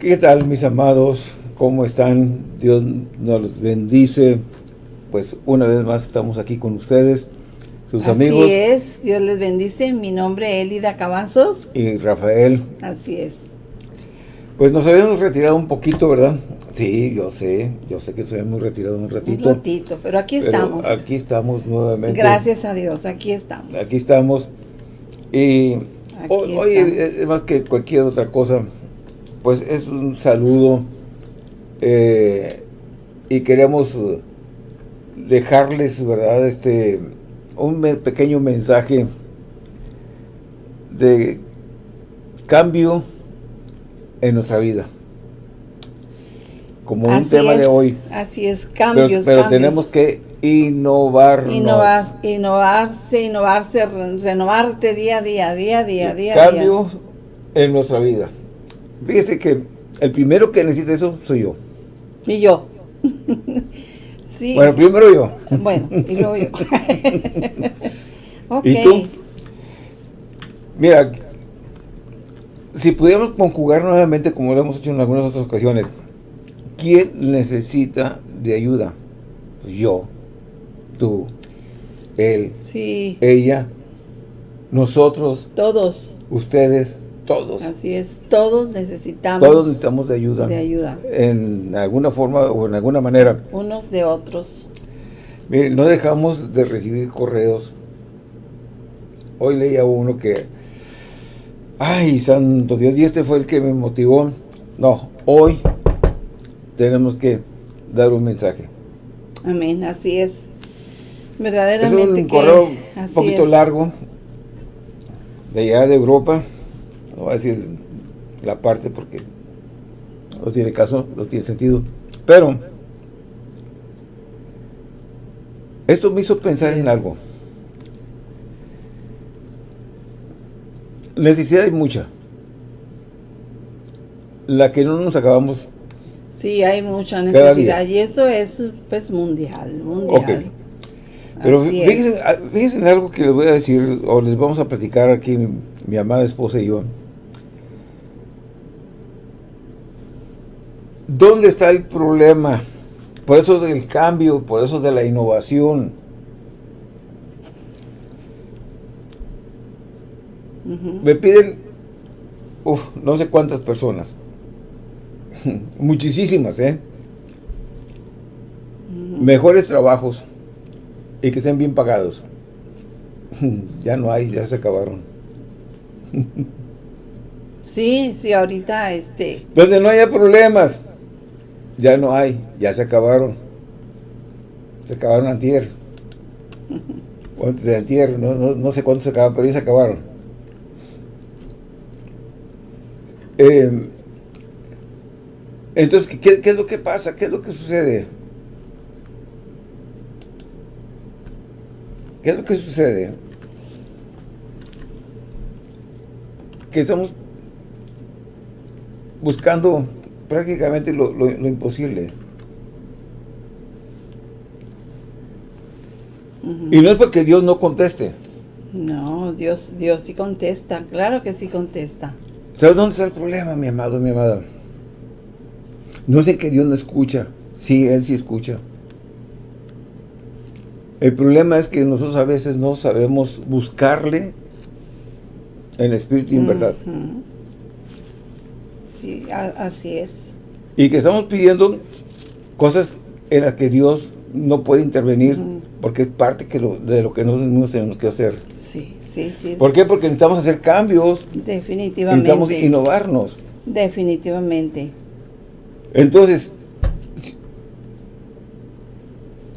¿Qué tal mis amados? ¿Cómo están? Dios nos bendice. Pues una vez más estamos aquí con ustedes, sus amigos. Así es, Dios les bendice. Mi nombre es Elida Cavazos. Y Rafael. Así es. Pues nos habíamos retirado un poquito, ¿verdad? Sí, yo sé, yo sé que nos habíamos retirado un ratito. Un ratito, pero aquí estamos. Aquí estamos nuevamente. Gracias a Dios, aquí estamos. Aquí estamos. Y hoy, es más que cualquier otra cosa, pues es un saludo eh, y queremos dejarles, ¿verdad? Este, un pequeño mensaje de cambio en nuestra vida. Como un tema de hoy. Así es, cambios, Pero, tenemos que innovarnos. Innovar, innovarse, innovarse, renovarte día a día, día a día, día Cambio en nuestra vida. Fíjese que el primero que necesita eso soy yo. Y yo. sí. Bueno, primero yo. Bueno, y luego yo. ¿Y tú? Mira, si pudiéramos conjugar nuevamente, como lo hemos hecho en algunas otras ocasiones, ¿quién necesita de ayuda? Pues yo, tú, él, sí. ella, nosotros, todos, ustedes, todos. Así es, todos necesitamos. Todos necesitamos de ayuda. De ayuda. En alguna forma o en alguna manera. Unos de otros. Miren, no dejamos de recibir correos. Hoy leía uno que Ay, santo Dios, y este fue el que me motivó. No, hoy tenemos que dar un mensaje. Amén, así es. Verdaderamente es un correo un poquito largo, de allá de Europa. No voy a decir la parte porque no tiene caso, no tiene sentido. Pero, esto me hizo pensar en algo. Necesidad hay mucha. La que no nos acabamos. Sí, hay mucha necesidad. Y esto es pues mundial, mundial. Pero fíjense, ah, fíjense, en algo que les voy a decir, o les vamos a platicar aquí mi, mi amada esposa y yo. ¿Dónde está el problema? Por eso del cambio, por eso de la innovación. Me piden, no sé cuántas personas. Muchísimas, ¿eh? Mejores trabajos y que estén bien pagados. ya no hay, ya se acabaron. sí, sí, ahorita este... Donde no haya problemas, ya no hay, ya se acabaron. Se acabaron antier. o antes de antier, no, no sé cuántos se acabaron, pero ya se acabaron. Eh, entonces, ¿qué, es lo que pasa? ¿Qué es lo que sucede? ¿Qué es lo que sucede? Que estamos buscando prácticamente lo, imposible. Y no es porque Dios no conteste. No, Dios, Dios sí contesta, claro que sí contesta. ¿Sabes dónde está el problema, mi amado, mi amada? No sé que Dios no escucha. Sí, Él sí escucha. El problema es que nosotros a veces no sabemos buscarle en espíritu y en verdad. Sí, así es. Y que estamos pidiendo cosas en las que Dios no puede intervenir porque es parte de lo que nosotros tenemos que hacer. Sí. ¿Por qué? Porque necesitamos hacer cambios. Definitivamente. Necesitamos innovarnos. Definitivamente. Entonces,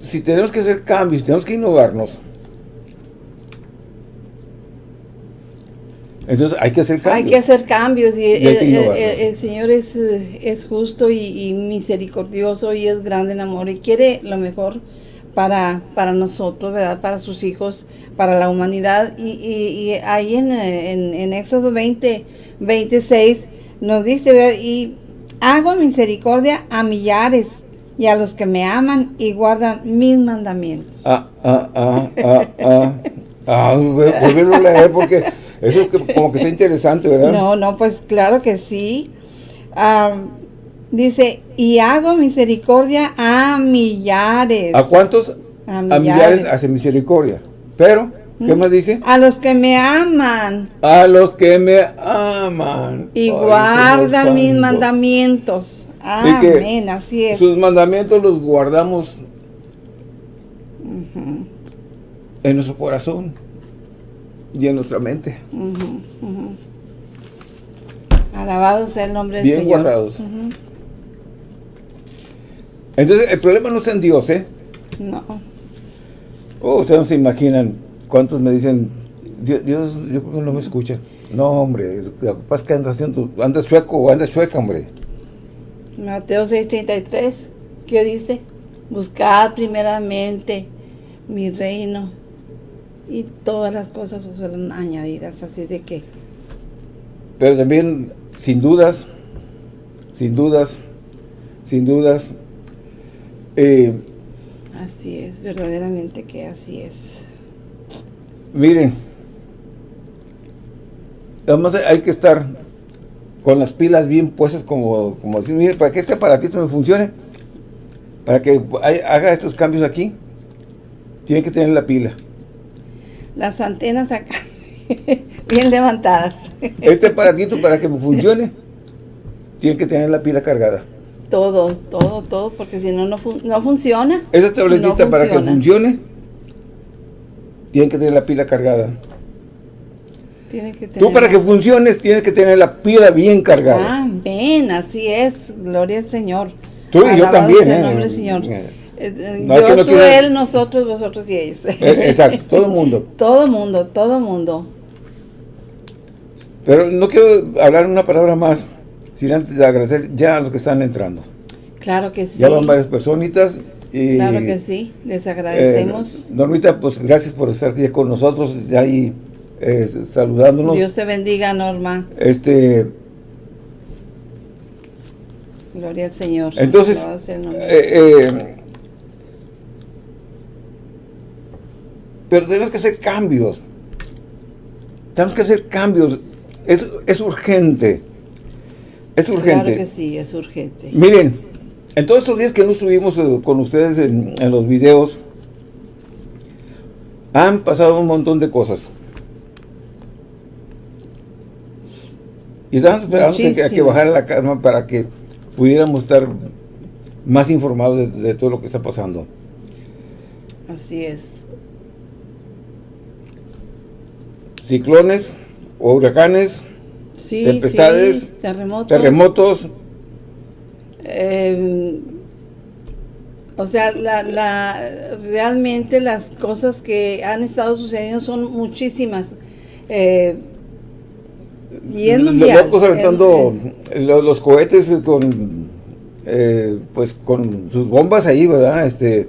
si, tenemos que hacer cambios, tenemos que innovarnos, Entonces hay que hacer cambios. Hay que hacer cambios y, el, Señor es, es justo y, y, misericordioso y es grande en amor y quiere lo mejor para, para nosotros, ¿verdad? Para sus hijos, para la humanidad. Y, y, ahí en, en, Éxodo 20, 26 nos dice, ¿verdad? Y hago misericordia a millares y a los que me aman y guardan mis mandamientos. Ah, ah, ah, ah, ah. Ah, volverlo a leer porque eso es como que está interesante, ¿verdad? No, no, pues claro que sí. dice, y hago misericordia a millares. ¿A cuántos? A millares, hace misericordia. Pero, ¿qué más dice? A los que me aman. A los que me aman. Y guardan mis mandamientos. Amén, así es. Sus mandamientos los guardamos en nuestro corazón y en nuestra mente. Alabado sea el nombre del Señor. Bien guardados. Entonces, el problema no está en Dios, ¿eh? No. Oh, ustedes no se imaginan cuántos me dicen, Dios, yo creo que no me escucha. No, hombre, es que andas, haciendo, andas sueco o andas sueca, hombre. Mateo 6.33, ¿qué dice? Buscad primeramente mi reino y todas las cosas os serán añadidas, así de que... Pero también, sin dudas, sin dudas, sin dudas, eh, así es, verdaderamente que así es. Miren, además hay que estar con las pilas bien puestas como, como así, miren, para que este aparatito me funcione, para que haga estos cambios aquí, tiene que tener la pila. Las antenas acá, bien levantadas. Este aparatito para que funcione, tiene que tener la pila cargada. Todo, todo, todo, porque si no, no, funciona. Esa tabletita para que funcione, tiene que tener la pila cargada. Tiene que tener Tú para que funciones tienes que tener la pila bien cargada. Amén, así es. Gloria al Señor. Tú y yo también. ¿eh? Señor. Eh, eh, yo, tú, él, nosotros, vosotros y ellos. Exacto, todo el mundo. todo el mundo, todo el mundo. Pero no quiero hablar una palabra más sin antes de agradecer ya a los que están entrando. Claro que sí. Ya van varias personitas. Y, claro que sí, les agradecemos. Eh, Normita, pues gracias por estar aquí con nosotros, ya ahí eh, saludándonos. Dios te bendiga, Norma. Este... Gloria al Señor. Entonces, eh, pero tenemos que hacer cambios. Tenemos que hacer cambios. Es, es urgente. Es urgente. Claro que sí, es urgente. Miren, en todos estos días que no estuvimos eh, con ustedes en, los videos, han pasado un montón de cosas. Y estamos esperando que, que bajara la calma para que pudiéramos estar más informados de, todo lo que está pasando. Así es. Ciclones o huracanes tempestades, terremotos. terremotos. Em, o sea, la, realmente las cosas que han estado sucediendo son muchísimas. Eh, y es mundial. Los aventando los, cohetes con, eh, pues con sus bombas ahí, ¿verdad? Este,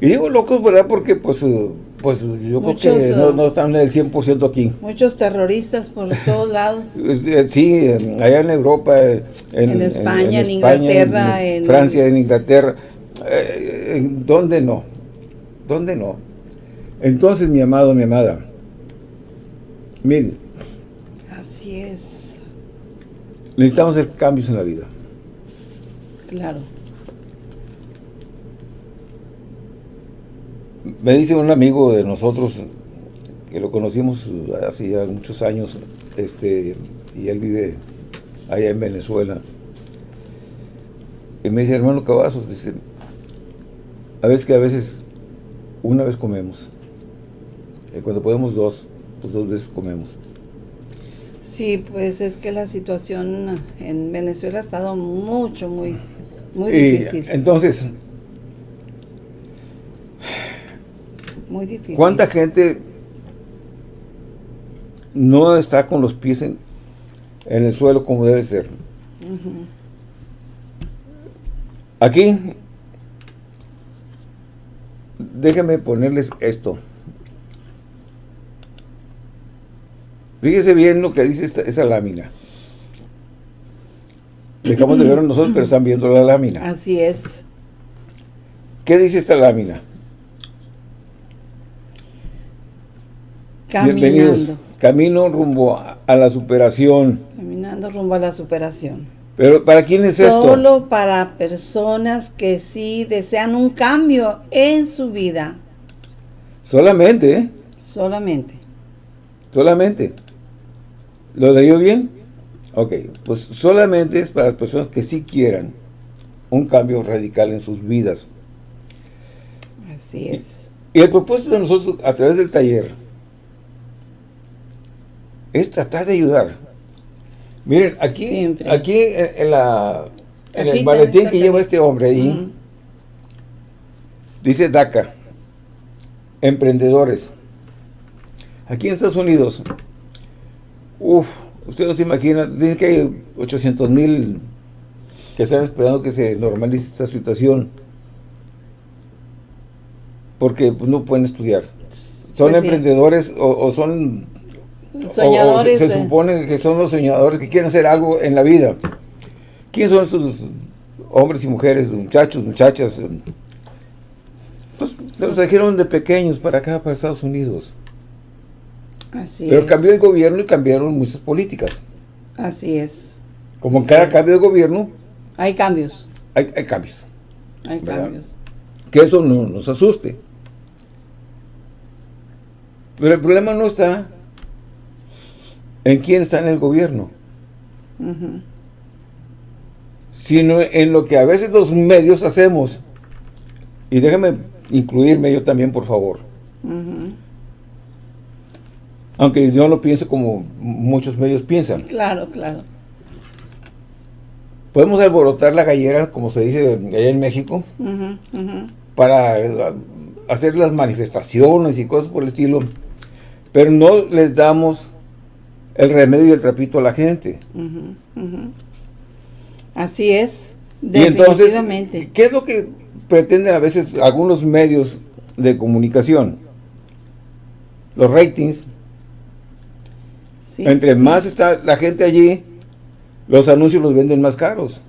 y digo locos, ¿verdad? Porque pues pues yo creo que no, no están el 100% aquí. Muchos terroristas por todos lados. Eh, sí, allá en Europa, en, España, en, Inglaterra, en, Francia, en Inglaterra. Eh, ¿Dónde no? ¿Dónde no? Entonces, mi amado, mi amada, miren. Así es. Necesitamos hacer cambios en la vida. Claro. Me dice un amigo de nosotros, que lo conocimos hace ya muchos años, este, y él vive allá en Venezuela. Y me dice, hermano Cavazos, dice, a veces que a veces una vez comemos. Y cuando podemos dos, pues dos veces comemos. Sí, pues es que la situación en Venezuela ha estado mucho, muy, muy difícil. Entonces, Muy difícil. ¿Cuánta gente no está con los pies en, el suelo como debe ser? Aquí, déjenme ponerles esto. Fíjese bien lo que dice esta, esa lámina. Dejamos de verlo nosotros, pero están viendo la lámina. Así es. ¿Qué dice esta lámina? Caminando. Camino rumbo a la superación. Caminando rumbo a la superación. Pero ¿para quién es esto? Solo para personas que sí desean un cambio en su vida. Solamente, ¿eh? Solamente. Solamente. ¿Lo leyó bien? Ok, pues solamente es para las personas que sí quieran un cambio radical en sus vidas. Así es. Y, el propósito de nosotros a través del taller es tratar de ayudar. Miren, aquí, aquí en, la, en el maletín que lleva este hombre ahí, dice DACA, emprendedores. Aquí en Estados Unidos, uff, usted no se imagina, dice que hay 800 mil que están esperando que se normalice esta situación porque pues, no pueden estudiar. Son pues emprendedores o, son... Soñadores. se supone que son los soñadores que quieren hacer algo en la vida. ¿Quiénes son esos hombres y mujeres, muchachos, muchachas? Pues se los trajeron de pequeños para acá, para Estados Unidos. Así Pero cambió el gobierno y cambiaron muchas políticas. Así es. Como en cada cambio de gobierno... Hay cambios. Hay, cambios. Hay cambios. Que eso no nos asuste. Pero el problema no está en quién está en el gobierno. Sino en lo que a veces los medios hacemos. Y déjame incluirme yo también, por favor. Aunque yo no pienso como muchos medios piensan. Claro, claro. Podemos alborotar la gallera, como se dice allá en México, para eh, hacer las manifestaciones y cosas por el estilo pero no les damos el remedio y el trapito a la gente. Así es, definitivamente. Y entonces, ¿qué es lo que pretenden a veces algunos medios de comunicación? Los ratings. Entre más está la gente allí, los anuncios los venden más caros.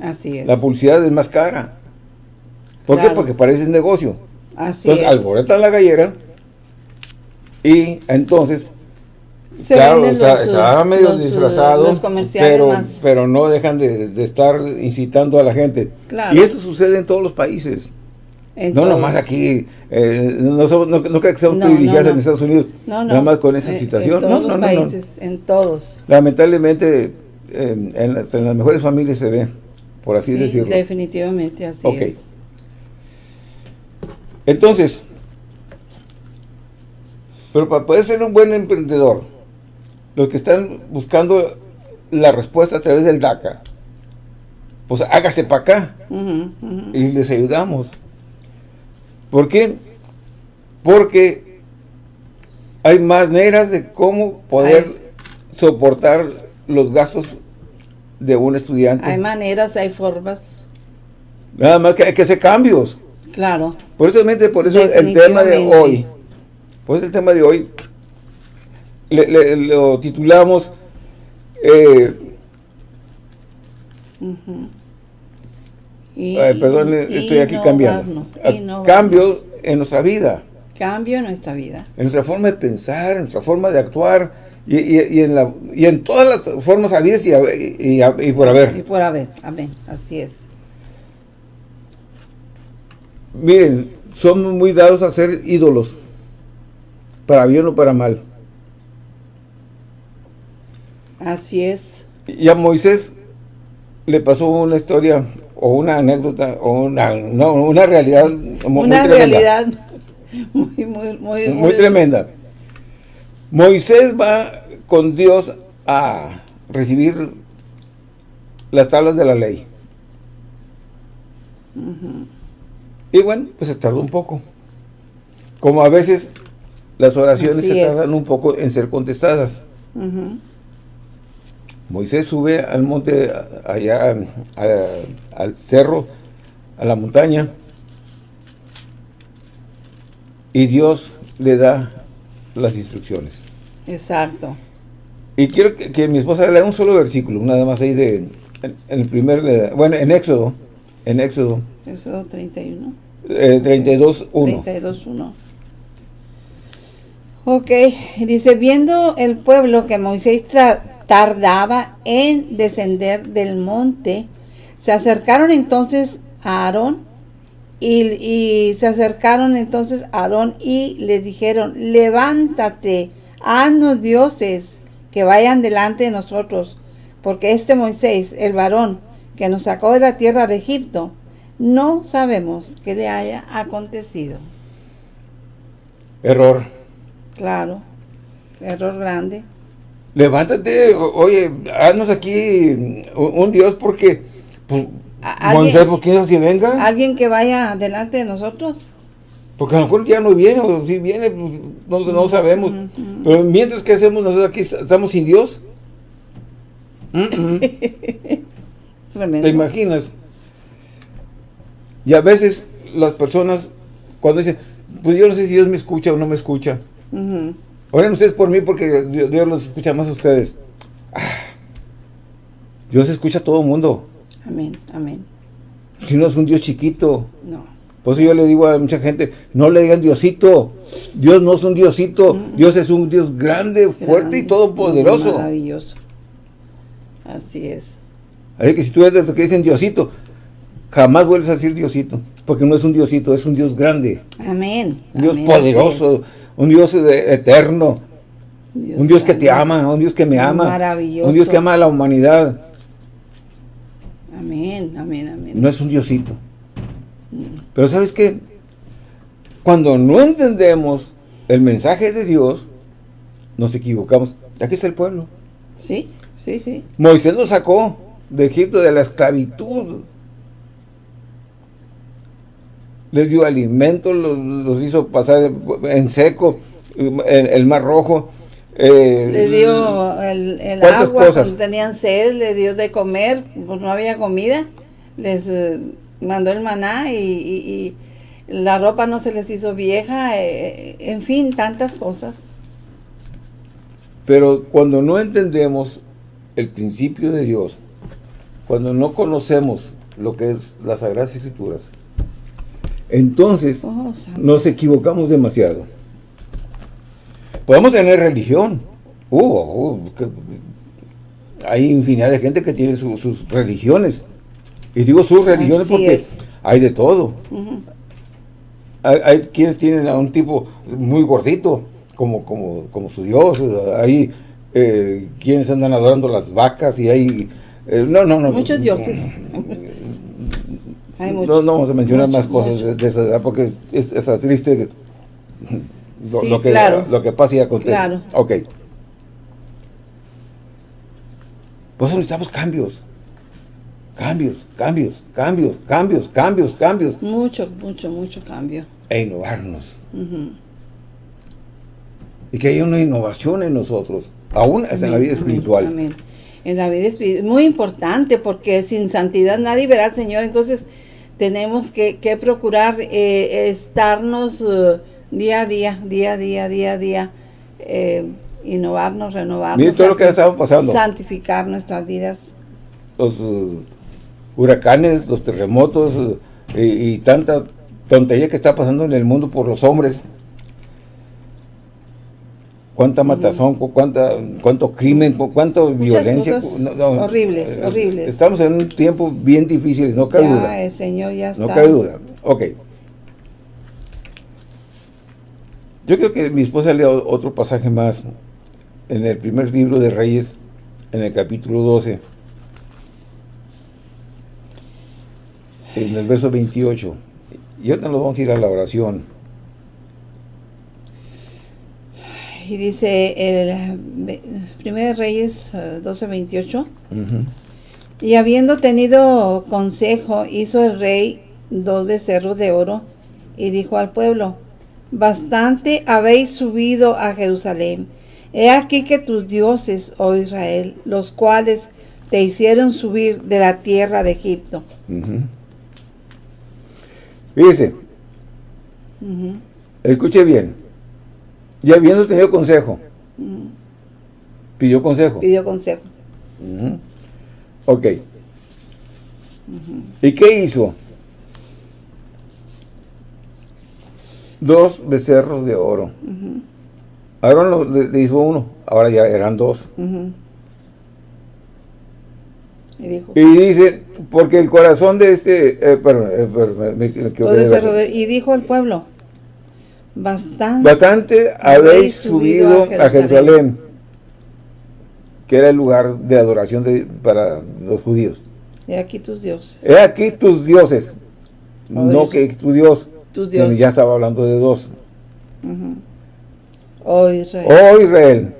Así es. La publicidad es más cara. ¿Por qué? Porque parece negocio. Así Entonces, es. alborotan la gallera y entonces, Se claro, está, está, medio los, disfrazado, los comerciales pero, más. pero no dejan de, estar incitando a la gente. Claro. Y esto sucede en todos los países. En no todos. nomás aquí, eh, no, somos, no, no creo que seamos No, privilegiados no, en Estados Unidos, No, no. nada más con esa Eh, situación. En todos no, no, los no, países, en todos. Lamentablemente, eh, en, las, en las mejores familias se ve, por así Sí, decirlo. definitivamente así Ok. es. Entonces, pero para poder ser un buen emprendedor, los que están buscando la respuesta a través del DACA, pues hágase para acá y les ayudamos. ¿Por qué? Porque hay maneras de cómo poder Hay- soportar los gastos de un estudiante. Hay maneras, hay formas. Nada más que hay que hacer cambios. Claro. Por eso, por eso el tema de hoy, pues el tema de hoy, le- le- lo titulamos eh, Y, Ay, perdón, estoy aquí cambiando. A-. Cambios en nuestra vida, Cambio en nuestra vida. en nuestra forma de pensar, en nuestra forma de actuar y, y- y en, la, y en todas las formas habidas y, a- y, y por Y haber. por haber. Amén. Así es. Miren, somos muy dados a ser ídolos, para bien o para mal. Así es. Y a Moisés le pasó una historia o una anécdota o una, no, una realidad mu- Una muy tremenda. realidad muy, muy, muy, muy tremenda. Moisés va con Dios a recibir las tablas de la ley. Y bueno, pues se tardó un poco. Como a veces las oraciones Así se es. tardan un poco en ser contestadas. Moisés sube al monte, allá a- al cerro, a la montaña, y Dios le da las instrucciones. Exacto. Y quiero que, que mi esposa lea un solo versículo, nada más ahí de, en, en el primer, eh, bueno, en Éxodo, en Éxodo Eso 31. eh, 32, 1. 32.1. Ok, dice, viendo el pueblo que Moisés tardaba en descender del monte, se acercaron entonces a Aarón y, y, se acercaron entonces a Aarón y le dijeron, levántate, haznos dioses que vayan delante de nosotros, porque este Moisés, el varón que nos sacó de la tierra de Egipto, no sabemos qué le haya acontecido. Error. Claro, error grande. Levántate, oye, haznos aquí un, Dios porque pues, Moisés, ¿por qué así venga? Alguien que vaya delante de nosotros. Porque a lo mejor ya no viene, o si viene, pues, no, sabemos. Pero mientras que hacemos nosotros aquí, estamos sin Dios. ¿Te imaginas? Y a veces las personas, cuando dicen, pues yo no sé si Dios me escucha o no me escucha. Oren ustedes por mí porque Dios, los escucha más a ustedes. Ah, Dios escucha a todo el mundo. Amén, amén. Si no es un Dios chiquito. No. Por eso yo le digo a mucha gente, no le digan Diosito. Dios no es un Diosito. Dios es un Dios grande, fuerte y todopoderoso. Maravilloso. Así es. Así que si tú eres de los que dicen Diosito, jamás vuelves a decir Diosito. Porque no es un Diosito, es un Dios grande. Amén. Un Dios poderoso, un Dios eterno. un Dios que te ama, un Dios que me ama. Maravilloso. Un Dios que ama a la humanidad. Amén, amén, amén. No es un Diosito. Mm. Pero ¿sabes qué? Cuando no entendemos el mensaje de Dios, nos equivocamos. Aquí está el pueblo. Sí, sí, sí. Moisés lo sacó de Egipto, de la esclavitud. Les dio alimento, los, hizo pasar en seco, el, mar rojo. Eh, le dio el, agua cuando tenían sed, le dio de comer, pues no había comida. Les eh, mandó el maná y, la ropa no se les hizo vieja, eh, en fin, tantas cosas. Pero cuando no entendemos el principio de Dios, cuando no conocemos lo que es las Sagradas Escrituras, entonces oh, nos equivocamos demasiado. Podemos tener religión. Uh, uh, hay infinidad de gente que tiene sus religiones. Y digo sus religiones porque hay de todo. hay, quienes tienen a un tipo muy gordito, como, como, como su Dios. Hay eh, quienes andan adorando las vacas y hay eh, no, no, no. Muchos dioses. No, no, vamos a mencionar más cosas de, esa porque es, triste lo, que, lo que pasa y acontece. Claro. Ok. Pues necesitamos cambios. Cambios, cambios, cambios, cambios, cambios, cambios. Mucho, mucho, mucho cambio. E innovarnos. Y que haya una innovación en nosotros, aún es en la vida espiritual. Amén en la vida espiritual. Muy importante porque sin santidad nadie verá al Señor. Entonces tenemos que, procurar eh, estarnos eh, día a día, día a día, día a día, eh, innovarnos, renovarnos. todo lo que ha pasando. Santificar nuestras vidas. Los huracanes, los terremotos y tanta tontería que está pasando en el mundo por los hombres cuánta matazón, cuánta, cuánto crimen, cuánta violencia. horribles, eh, horribles. Estamos en un tiempo bien difícil, no cabe duda. El Señor ya está. No cabe duda. Ok. Yo creo que mi esposa lea otro pasaje más en el primer libro de Reyes, en el capítulo 12. En el verso 28. Y ahorita nos vamos a ir a la oración. Y dice el 1 Reyes 12:28. Eh, y habiendo tenido consejo, hizo el rey dos becerros de oro y dijo al pueblo, bastante habéis subido a Jerusalén. He aquí que tus dioses, oh Israel, los cuales te hicieron subir de la tierra de Egipto. Fíjese, escuche bien, ya habiendo tenido consejo. Pidió consejo. Pidió consejo. Ok. ¿Y qué hizo? Dos becerros de oro. Aarón le, hizo uno, ahora ya eran dos. y, dijo, y dice, porque el corazón de este... Eh, perdón, eh, y dijo el pueblo, bastante, bastante habéis subido a Jerusalén, que era el lugar de adoración de, para los judíos. He aquí tus dioses. He aquí tus dioses. no que tu Dios. Tus dioses. Ya estaba hablando de dos. Oh Israel. Oh Israel.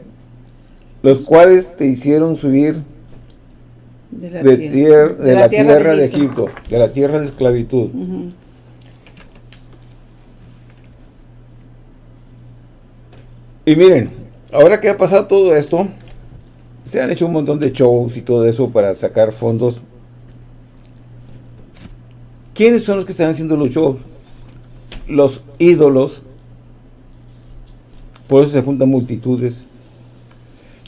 Los cuales te hicieron subir de la, tierra, de la, tierra, de, Egipto, de la tierra de esclavitud. Y miren, ahora que ha pasado todo esto, se han hecho un montón de shows y todo eso para sacar fondos. ¿Quiénes son los que están haciendo los shows? Los ídolos. Por eso se juntan multitudes.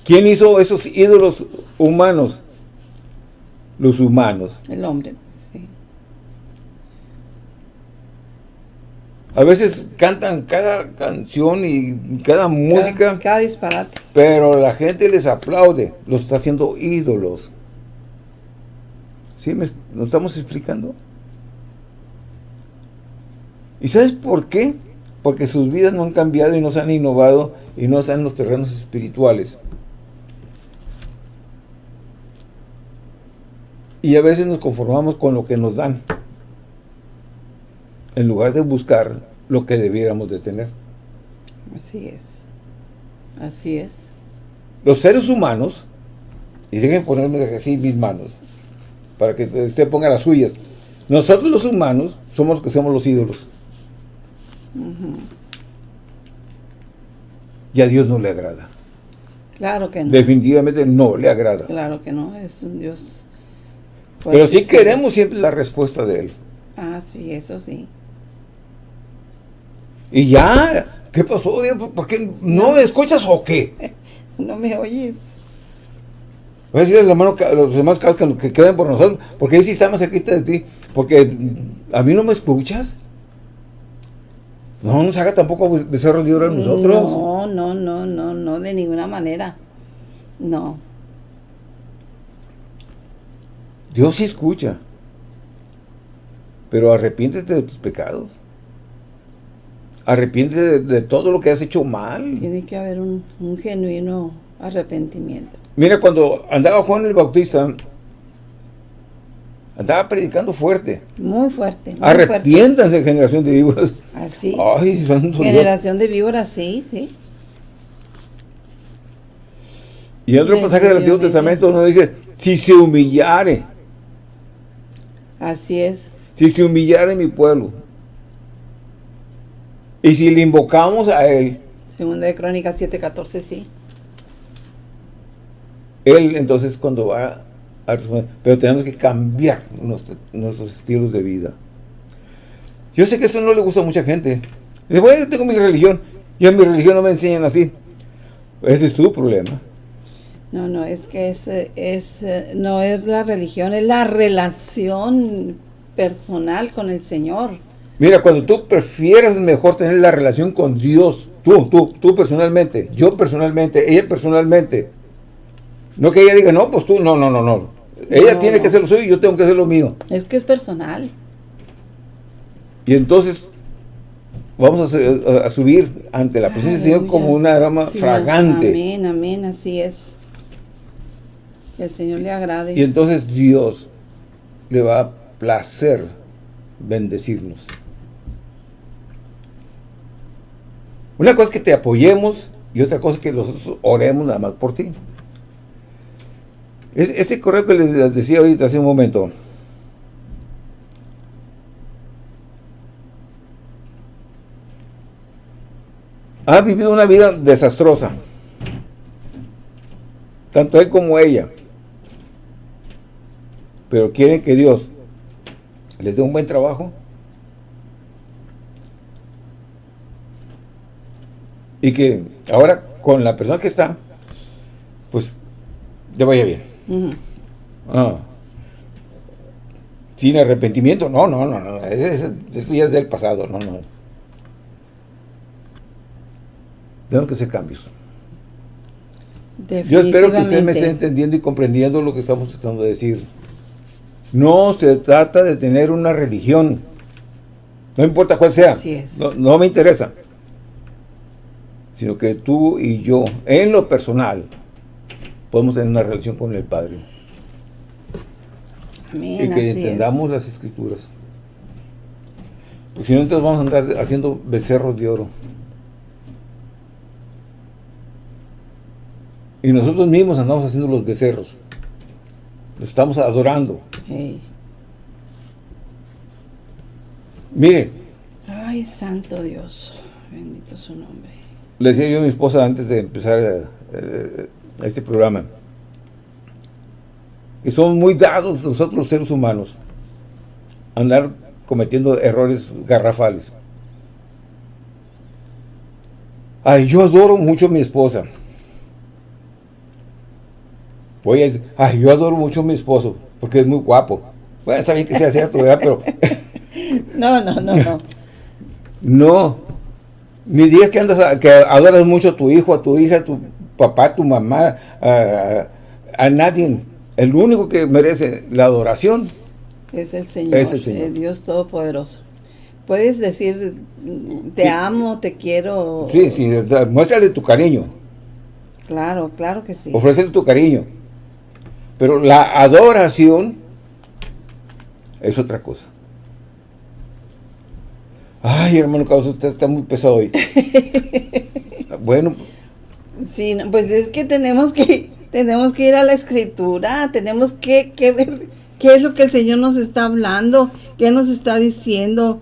¿Quién hizo esos ídolos humanos? Los humanos. El hombre, sí. A veces cantan cada canción y cada música. Cada, disparate. Pero la gente les aplaude. Los está haciendo ídolos. ¿Sí? ¿Nos estamos explicando? ¿Y sabes por qué? Porque sus vidas no han cambiado y no se han innovado y no están en los terrenos espirituales. Y a veces nos conformamos con lo que nos dan en lugar de buscar lo que debiéramos de tener. Así es. Así es. Los seres humanos, y dejen ponerme así mis manos, para que usted ponga las suyas. Nosotros los humanos somos los que somos los ídolos. Y a Dios no le agrada. Claro que no. Definitivamente no le agrada. Claro que no, es un Dios... Pero sí queremos siempre la respuesta de Él. Ah, sí, eso sí. Y ya, ¿qué pasó? ¿Por qué no me escuchas o qué? no me oyes. Voy a decirle a los demás que, que queden por nosotros, porque ahí sí está más cerquita de ti, porque a mí no me escuchas. No nos haga tampoco becerros de oro a nosotros. No, no, no, no, no, de ninguna manera. No. Dios sí escucha. Pero arrepiéntete de tus pecados. Arrepiéntete de, todo lo que has hecho mal. Tiene que haber un, genuino arrepentimiento. Mira, cuando andaba Juan el Bautista, andaba predicando fuerte. Muy fuerte. Arrepiéntanse, generación de víboras. Así. Ay, generación de víboras, sí, sí. Y en otro pasaje del Antiguo Testamento uno dice, si se humillare. Así es. Si se humillare mi pueblo. Y si le invocamos a Él. Segunda de Crónicas 7.14, sí. Él entonces cuando va a responder, pero tenemos que cambiar nuestros estilos de vida. Yo sé que esto no le gusta a mucha gente. Dice, bueno, yo tengo mi religión, y en mi religión no me enseñan así. Ese es tu problema. No, no, es que es, es, no es la religión, es la relación personal con el Señor. Mira, cuando tú prefieres mejor tener la relación con Dios, tú, tú, tú personalmente, yo personalmente, ella personalmente, no que ella diga, no, pues tú, no, no, no, no. Ella tiene que hacer lo suyo y yo tengo que hacer lo mío. Es que es personal. Y entonces vamos a, subir ante la presencia del Señor como una aroma fragante. Amén, amén, así es. Que el Señor le agrade. Y entonces Dios le va a placer bendecirnos. Una cosa es que te apoyemos y otra cosa es que nosotros oremos nada más por ti. ese correo que les decía ahorita hace un momento, ha vivido una vida desastrosa. Tanto él como ella. Pero quieren que Dios les dé un buen trabajo. Y que ahora con la persona que está, pues, ya vaya bien. Ah. Sin arrepentimiento, no, no, no, no, eso ya es del pasado, no, no. Tenemos que hacer cambios. Yo espero que usted me esté entendiendo y comprendiendo lo que estamos tratando de decir. No se trata de tener una religión. No importa cuál sea. No, no me interesa. Sino que tú y yo, en lo personal, podemos tener una relación con el Padre. y que entendamos las Escrituras. Porque si no, entonces vamos a andar haciendo becerros de oro. Y nosotros mismos andamos haciendo los becerros. Los estamos adorando. Mire. Ay, santo Dios. Bendito su nombre. Le decía yo a mi esposa antes de empezar eh, eh, este programa. Que somos muy dados nosotros los seres humanos. andar cometiendo errores garrafales. Ay, yo adoro mucho a mi esposa. Voy a decir, ay, yo adoro mucho a mi esposo, porque es muy guapo. Bueno, está bien que sea cierto, ¿verdad? Pero... no, no, no, no. No. Ni digas que andas, que adoras mucho a tu hijo, a tu hija, a tu papá, a tu mamá, a, a nadie. El único que merece la adoración es el Señor, es el, Dios Todopoderoso. Puedes decir, te amo, te quiero. Sí, sí, muéstrale tu cariño. Claro, claro que sí. Ofrécele tu cariño. Pero la adoración es otra cosa. Ay, hermano Carlos, usted está muy pesado hoy. bueno. Sí, pues es que tenemos que tenemos que ir a la escritura, tenemos que, que ver ¿Qué es lo que el Señor nos está hablando? ¿Qué nos está diciendo?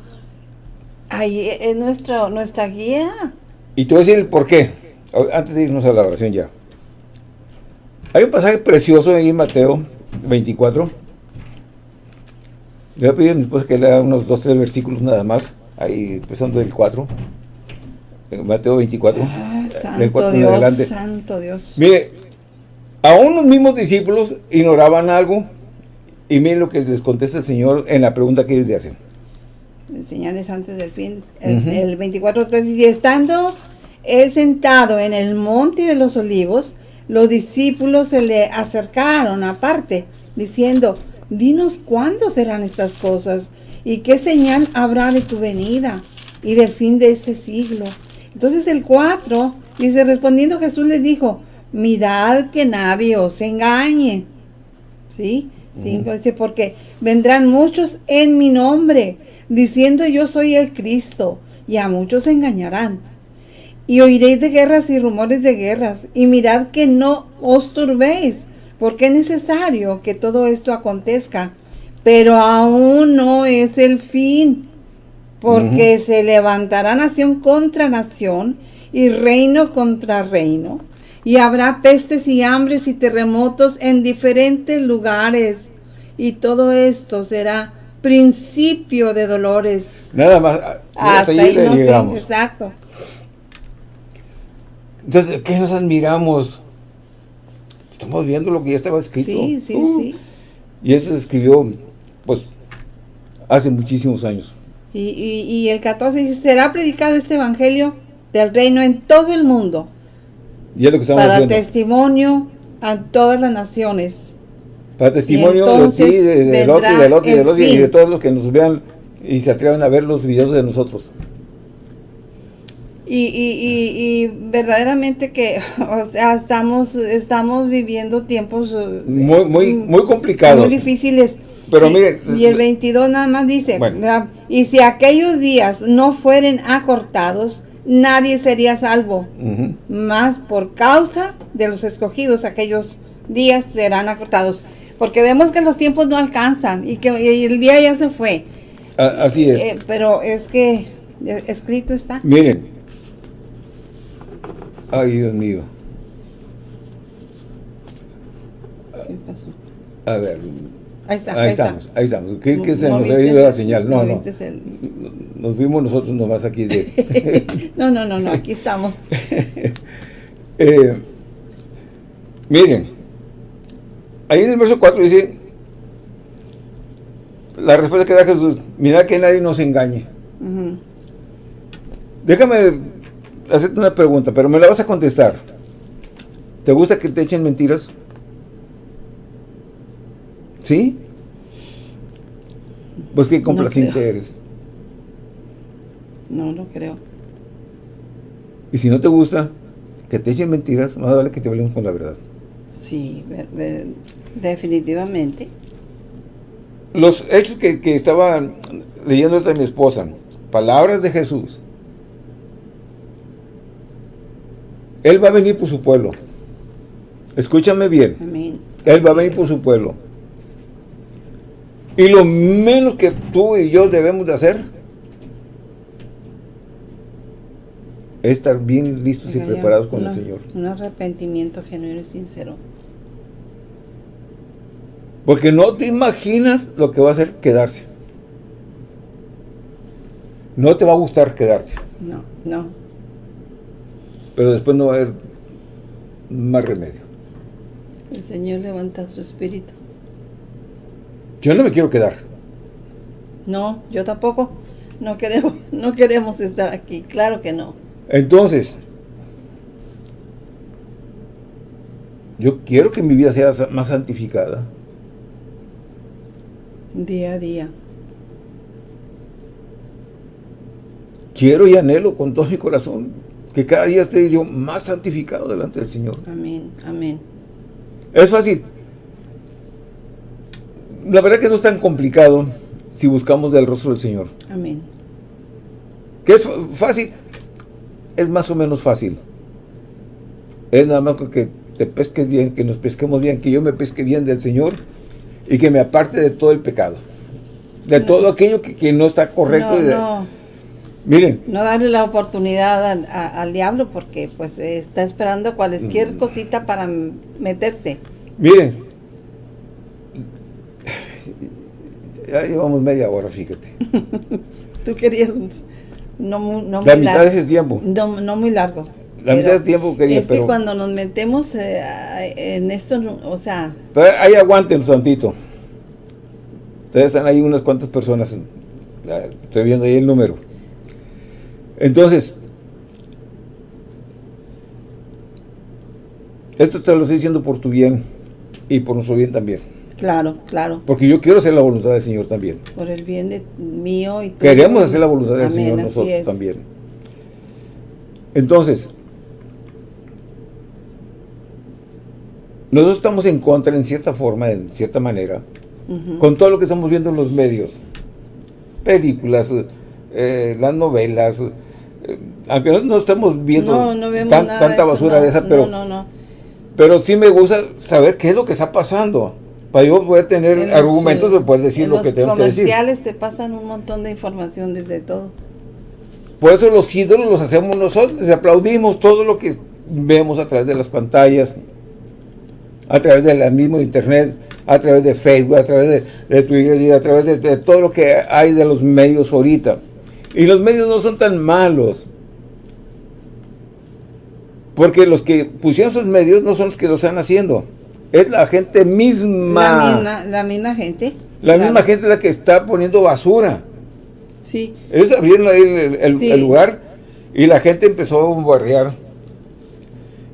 Ahí es nuestro, nuestra guía. Y te voy a decir el por qué, antes de irnos a la oración ya. Hay un pasaje precioso en Mateo 24. Le voy a pedir a mi esposa que lea unos dos, tres versículos nada más, ahí empezando del 4. En Mateo 24. Ah, santo Dios, santo Dios. Mire, aún los mismos discípulos ignoraban algo y miren lo que les contesta el Señor en la pregunta que ellos le hacen. Señales antes del fin. El, 24.3 dice, estando él sentado en el monte de los olivos, los discípulos se le acercaron aparte, diciendo, dinos cuándo serán estas cosas y qué señal habrá de tu venida y del fin de este siglo. Entonces el 4 dice, respondiendo Jesús les dijo, mirad que nadie os engañe. ¿Sí? dice, porque vendrán muchos en mi nombre, diciendo yo soy el Cristo, y a muchos engañarán. Y oiréis de guerras y rumores de guerras, y mirad que no os turbéis, porque es necesario que todo esto acontezca, pero aún no es el fin, porque se levantará nación contra nación, y reino contra reino, y habrá pestes y hambres y terremotos en diferentes lugares y todo esto será principio de dolores. Nada más. Hasta, ahí, no llegamos. exacto. Entonces, ¿qué nos admiramos? Estamos viendo lo que ya estaba escrito. Sí, sí, uh. sí. Y eso se escribió, pues, hace muchísimos años. Y, y, el 14 dice, será predicado este evangelio del reino en todo el mundo. Y es lo que estamos Para testimonio a todas las naciones. Para testimonio de ti, de, del otro y del otro y del otro y de todos los que nos vean y se atrevan a ver los videos de nosotros. Y, y, y, verdaderamente que, o sea, estamos, estamos viviendo tiempos eh, muy, muy, muy complicados. Muy difíciles. Pero miren. Y el 22 nada más dice, y si aquellos días no fueren acortados, nadie sería salvo. Más por causa de los escogidos, aquellos días serán acortados porque vemos que los tiempos no alcanzan y que el día ya se fue. así es. Eh, pero es que escrito está. Miren. Ay, Dios mío. ¿Qué pasó? A ver. Ahí, está, ahí, estamos, ahí estamos. ¿Qué, qué se nos ha ido la señal? No, no. Nos vimos nosotros nomás aquí de... no, no, no, no, aquí estamos. eh, miren, Ahí en el verso 4 dice, la respuesta que da Jesús, mira que nadie nos engañe. Déjame hacerte una pregunta, pero me la vas a contestar. ¿Te gusta que te echen mentiras? ¿Sí? Pues qué complaciente eres. No, no creo. Y si no te gusta que te echen mentiras, más vale que te hablemos con la verdad. Sí, definitivamente. Los hechos que, que estaba leyendo de mi esposa, palabras de Jesús. Él va a venir por su pueblo. Escúchame bien. Él va a venir por su pueblo. Y lo menos que tú y yo debemos de hacer es estar bien listos y preparados con el Señor. Un arrepentimiento genuino y sincero. Porque no te imaginas lo que va a hacer quedarse. No te va a gustar quedarte. No, no. Pero después no va a haber más remedio. El Señor levanta su espíritu. Yo no me quiero quedar. No, yo tampoco. No queremos, no queremos estar aquí. Claro que no. Entonces, yo quiero que mi vida sea más santificada. Día a día. Quiero y anhelo con todo mi corazón que cada día esté yo más santificado delante del Señor. Amén, amén. Es fácil. La verdad que no es tan complicado si buscamos del rostro del Señor. Amén. ¿Qué es fácil? Es más o menos fácil. Es nada más que te pesques bien, que nos pesquemos bien, que yo me pesque bien del Señor y que me aparte de todo el pecado. De todo aquello que, no está correcto. No, Miren. No darle la oportunidad al, diablo porque pues está esperando cualquier mm. cosita para meterse. Miren. Ya llevamos media hora, fíjate. Tú querías no, no La mitad de ese tiempo. No, no muy largo. La mitad del tiempo quería, es que cuando nos metemos eh, en esto, o sea... Pero ahí aguanten, Santito. Ustedes están ahí unas cuantas personas. Estoy viendo ahí el número. Entonces, esto te lo estoy diciendo por tu bien y por nuestro bien también. Claro, claro. Porque yo quiero hacer la voluntad del Señor también. Por el bien de mío y Queremos hacer la voluntad del Señor nosotros también. Entonces, nosotros estamos en contra en cierta forma, en cierta manera, con todo lo que estamos viendo en los medios. Películas, eh, las novelas, eh, aunque no, estamos viendo tanta basura de esa, pero, pero sí me gusta saber qué es lo que está pasando para yo poder tener argumentos de poder decir lo que tenemos que decir. Los comerciales te pasan un montón de información desde todo. Por eso los ídolos los hacemos nosotros, aplaudimos todo lo que vemos a través de las pantallas, a través del mismo internet, a través de Facebook, a través de, Twitter y a través de, todo lo que hay de los medios ahorita. Y los medios no son tan malos. Porque los que pusieron esos medios no son los que lo están haciendo. Es la gente misma. La misma, gente. La misma gente la que está poniendo basura. Sí. Ellos abrieron ahí el, lugar y la gente empezó a bombardear.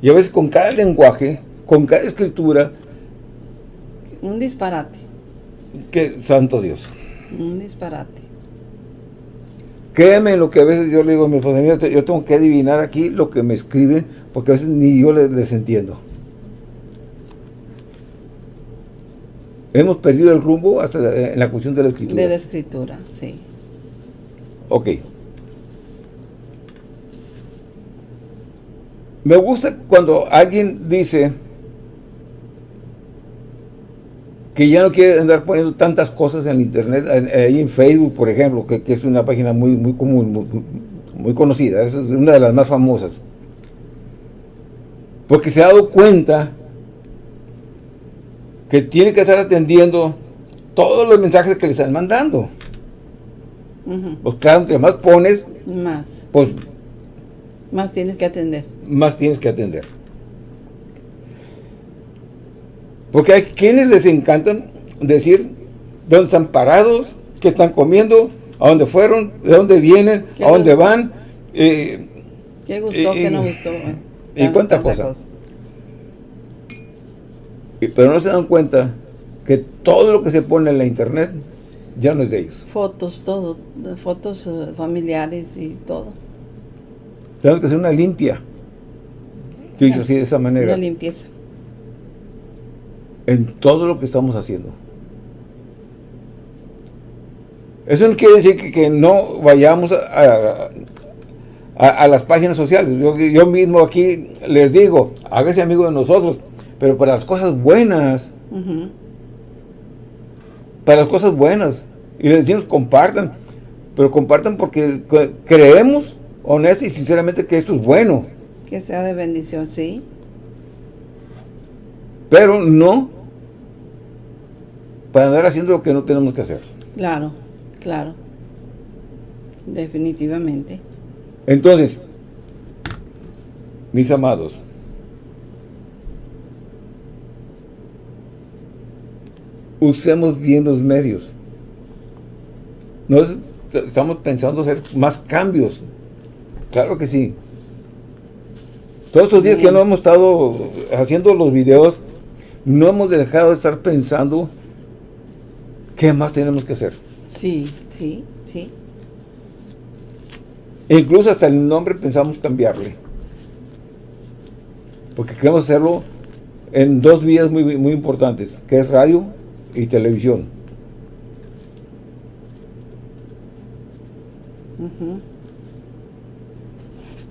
Y a veces con cada lenguaje, con cada escritura. Un disparate. Que santo Dios. Un disparate. Créeme lo que a veces yo le digo a mi esposa, yo tengo que adivinar aquí lo que me escriben, porque a veces ni yo les, entiendo. Hemos perdido el rumbo hasta en la cuestión de la escritura. De la escritura, sí. Ok. Me gusta cuando alguien dice que ya no quiere andar poniendo tantas cosas en internet, ahí en Facebook, por ejemplo, que, es una página muy, muy común, muy, conocida, es una de las más famosas. Porque se ha dado cuenta que tiene que estar atendiendo todos los mensajes que le están mandando. Pues claro, entre más pones, más. Pues más tienes que atender. Más tienes que atender. Porque hay quienes les encantan decir dónde están parados, qué están comiendo, a dónde fueron, de dónde vienen, a dónde van. Eh, ¿Qué gustó, qué no gustó? y cuánta cosa. Pero no se dan cuenta que todo lo que se pone en la internet ya no es de ellos. Fotos, todo, fotos eh, familiares y todo. Tenemos que hacer una limpia. Dicho así de esa manera. Una limpieza. En todo lo que estamos haciendo. Eso no quiere decir que, no vayamos a, a, las páginas sociales. Yo, mismo aquí les digo, hágase amigo de nosotros, pero para las cosas buenas. Para las cosas buenas. Y les decimos, compartan. Pero compartan porque creemos, honesto y sinceramente, que esto es bueno. Que sea de bendición, sí. Pero no para andar haciendo lo que no tenemos que hacer. Claro, claro. Definitivamente. Entonces, mis amados, usemos bien los medios. No estamos pensando hacer más cambios. Claro que sí. Todos estos días que no hemos estado haciendo los videos, no hemos dejado de estar pensando qué más tenemos que hacer. Sí, sí, sí. E incluso hasta el nombre pensamos cambiarle. Porque queremos hacerlo en dos vías muy, muy importantes, que es radio y televisión.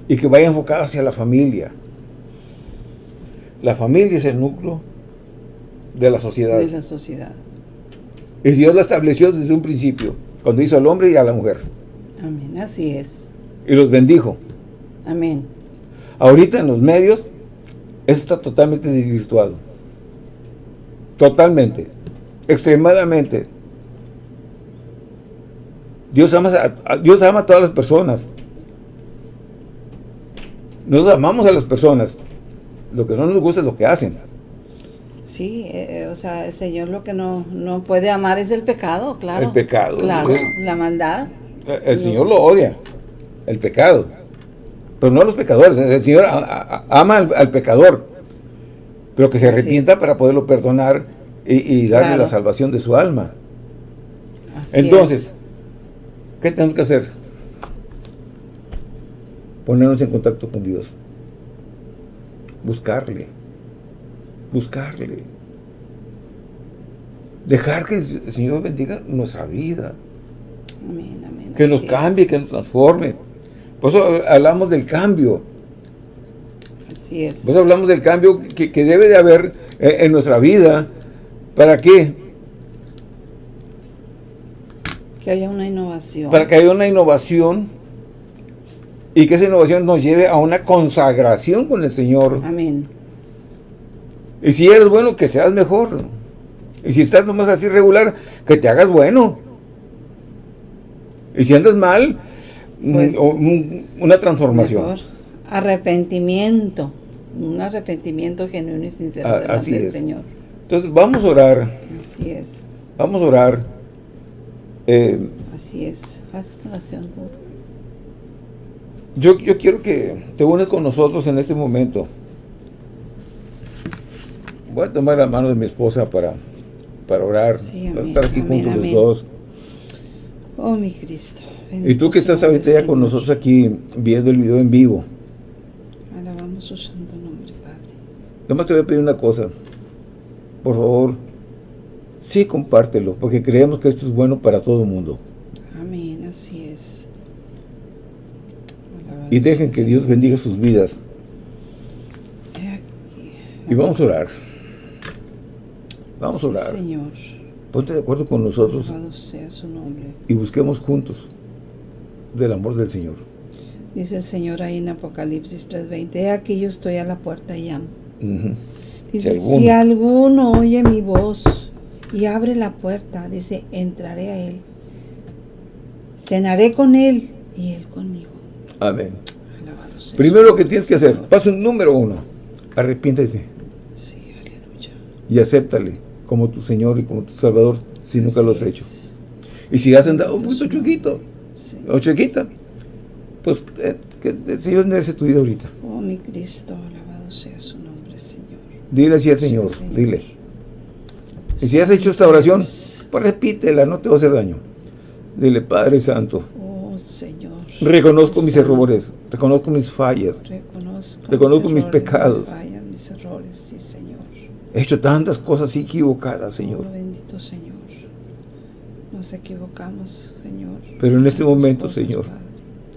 Y que vaya enfocado hacia la familia. La familia es el núcleo de la sociedad. De la sociedad. Y Dios lo estableció desde un principio, cuando hizo al hombre y a la mujer. Amén, así es y los bendijo. Amén. Ahorita en los medios, eso está totalmente desvirtuado. Totalmente. Extremadamente. Dios ama, a, Dios ama a todas las personas. Nos amamos a las personas. Lo que no nos gusta es lo que hacen. Sí, eh, eh, o sea, el Señor lo que no, no puede amar es el pecado, claro. El pecado. Claro, la maldad. El Señor lo odia el pecado. Pero no a los pecadores. El Señor ama al, pecador. Pero que se arrepienta para poderlo perdonar y, darle la salvación de su alma. Entonces, ¿qué tenemos que hacer? Ponernos en contacto con Dios. Buscarle. Buscarle. Dejar que el Señor bendiga nuestra vida. Que nos cambie, que nos transforme. Por eso hablamos del cambio. Así es. Por eso hablamos del cambio que, debe de haber eh, en, nuestra vida. ¿Para qué? Que haya una innovación. Para que haya una innovación y que esa innovación nos lleve a una consagración con el Señor. Amén. Y si eres bueno, que seas mejor. Y si estás nomás así regular, que te hagas bueno. Y si andas mal, pues, una transformación. Arrepentimiento. Un arrepentimiento genuino y sincero así del Señor. Entonces vamos a orar. Así es. Vamos a orar. Eh, así es. Haz oración. Yo, yo quiero que te unes con nosotros en este momento. Voy a tomar la mano de mi esposa para, para orar. para estar aquí juntos los dos. Oh, mi Cristo. Y tú que estás ahorita ya con nosotros aquí viendo el video en vivo. Alabamos su santo nombre, Padre. Nomás te voy a pedir una cosa. Por favor, sí compártelo, porque creemos que esto es bueno para todo el mundo. Amén, así es. y dejen que Dios bendiga sus vidas. Y vamos a orar. Vamos a orar. Señor. Ponte de acuerdo con nosotros. Sea su nombre. Y busquemos juntos del amor del Señor. Dice el Señor ahí en Apocalipsis 3.20, aquí yo estoy a la puerta y llamo. Dice, si alguno. oye mi voz y abre la puerta, dice, entraré a él, cenaré con él y él conmigo. Amén. Primero lo que tienes que hacer, paso número uno, arrepiéntete. Sí, aleluya. Y acéptale como tu Señor y como tu Salvador si nunca lo has hecho. Y si has andado un poquito chiquito, o chiquita, pues eh, que el Señor enderece tu vida ahorita. Oh, mi Cristo, alabado sea su nombre, Señor. Dile así al Señor, dile. Y si has hecho esta oración, pues repítela, no te va a hacer daño. Dile, Padre Santo. Oh, Señor. Reconozco mis errores, reconozco mis fallas. Reconozco, mis, pecados. mis errores, sí, Señor. He hecho tantas cosas equivocadas, Señor. Oh, bendito Señor. Nos equivocamos, Señor. Pero en este momento, Señor,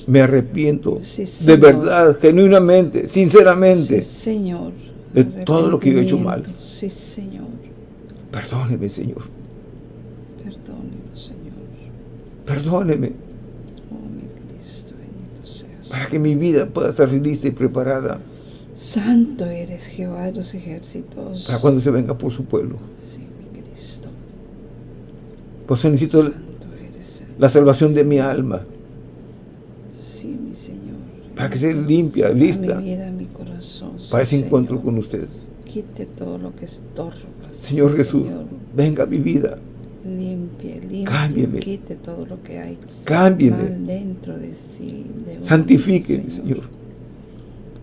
me arrepiento de verdad, genuinamente, sinceramente. Señor. De todo lo que yo he hecho mal. Sí, Señor. Perdóneme, Señor. Perdóneme, Señor. Perdóneme. Oh, mi Cristo, bendito seas. Para que mi vida pueda estar lista y preparada. Santo eres Jehová de los ejércitos. Para cuando se venga por su pueblo. Sí, mi Cristo. Pues necesito la salvación de mi alma. Sí, mi Señor. Para que sea limpia, lista. Mi vida. Para ese encuentro con usted. Quite todo lo que estorba. Señor Jesús, venga a mi vida. Limpie, limpie. Cámbieme. Quite todo lo que hay. Cámbieme. dentro de sí. De Santifique, Señor. Señor.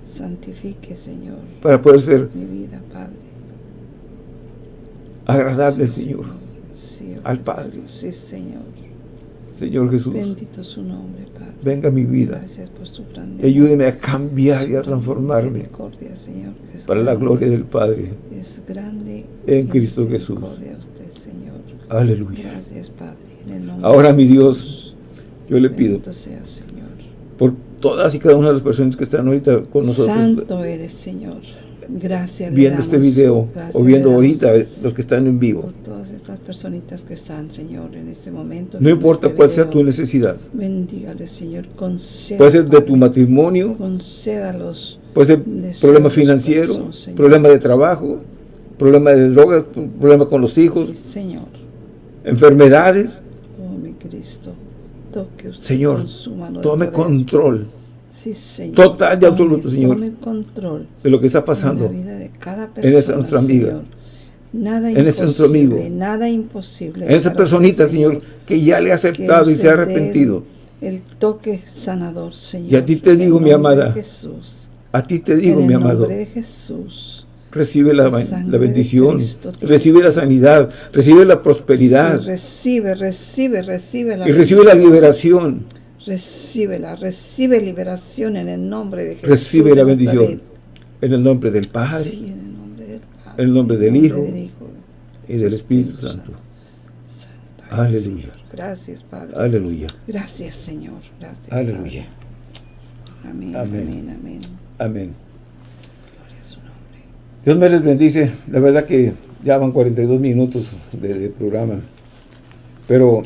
Santifique, Señor. Para poder ser mi vida, Padre. Agradable, sí, Señor. Sí, al Padre. Sí, Señor. Señor Jesús. Bendito su nombre, Padre. Venga mi vida. Gracias por su plan Ayúdeme a cambiar y a transformarme. Señor, para la gloria del Padre. Es grande. En Cristo Jesús. Usted, Señor. Aleluya. Gracias, Padre. En el nombre Ahora, mi Dios, yo le pido sea, Señor. por todas y cada una de las personas que están ahorita con nosotros. Santo eres, Señor. Gracias. Viendo este video o viendo ahorita los que están en vivo. Por todas estas personitas que están, Señor, en este momento. No importa este cuál sea tu necesidad. Bendígale, Señor. Conceda, puede ser de tu matrimonio. Concédalos. Puede ser problema financiero, problema de trabajo, problema de drogas, problema con los hijos. Sí, Señor. Enfermedades. Oh, mi Cristo. Toque usted Señor, con su mano tome control. Sí, Señor. Total y absoluto, Señor. Tome control de lo que está pasando en, la vida de cada persona, en esta nuestra amiga. Señor. Nada en este nuestro amigo. Nada imposible. En esa personita, Señor, que ya le ha aceptado y se ha arrepentido. El toque sanador, Señor. Y a ti te digo, mi amada. Jesús. A ti te digo, mi amado. de Jesús. Recibe la, la bendición, recibe la sanidad, recibe la prosperidad. Sí, recibe, recibe, recibe la Y recibe la liberación. Recíbela, recibe liberación en el nombre de Jesús. Recibe la bendición. En el nombre del Padre. Sí, en el nombre del Padre. En el nombre del, nombre Hijo, del Hijo. Y del Espíritu Santo. Santo. Aleluya. Señor. Gracias, Padre. Aleluya. Gracias, Señor. Gracias. Aleluya. Amén. amén, amén. Amén. Gloria a su nombre. Dios me les bendice. La verdad que ya van 42 minutos de, de programa. Pero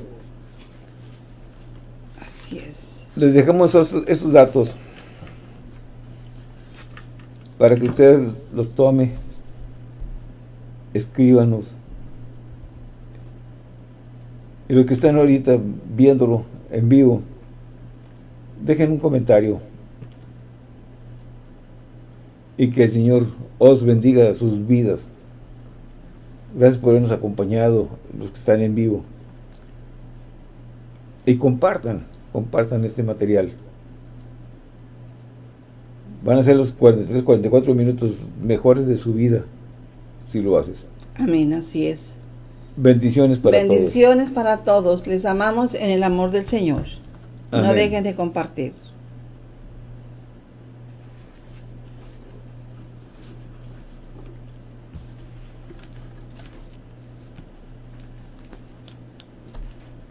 Así es. Les dejamos esos, datos para que usted los tome, escríbanos. Y los que están ahorita viéndolo en vivo, dejen un comentario. Y que el Señor os bendiga sus vidas. Gracias por habernos acompañado, los que están en vivo. Y compartan, compartan este material. Van a ser los 43, 44 minutos mejores de su vida, si lo haces. Amén, así es. Bendiciones para Bendiciones para todos. Les amamos en el amor del Señor. No dejen de compartir.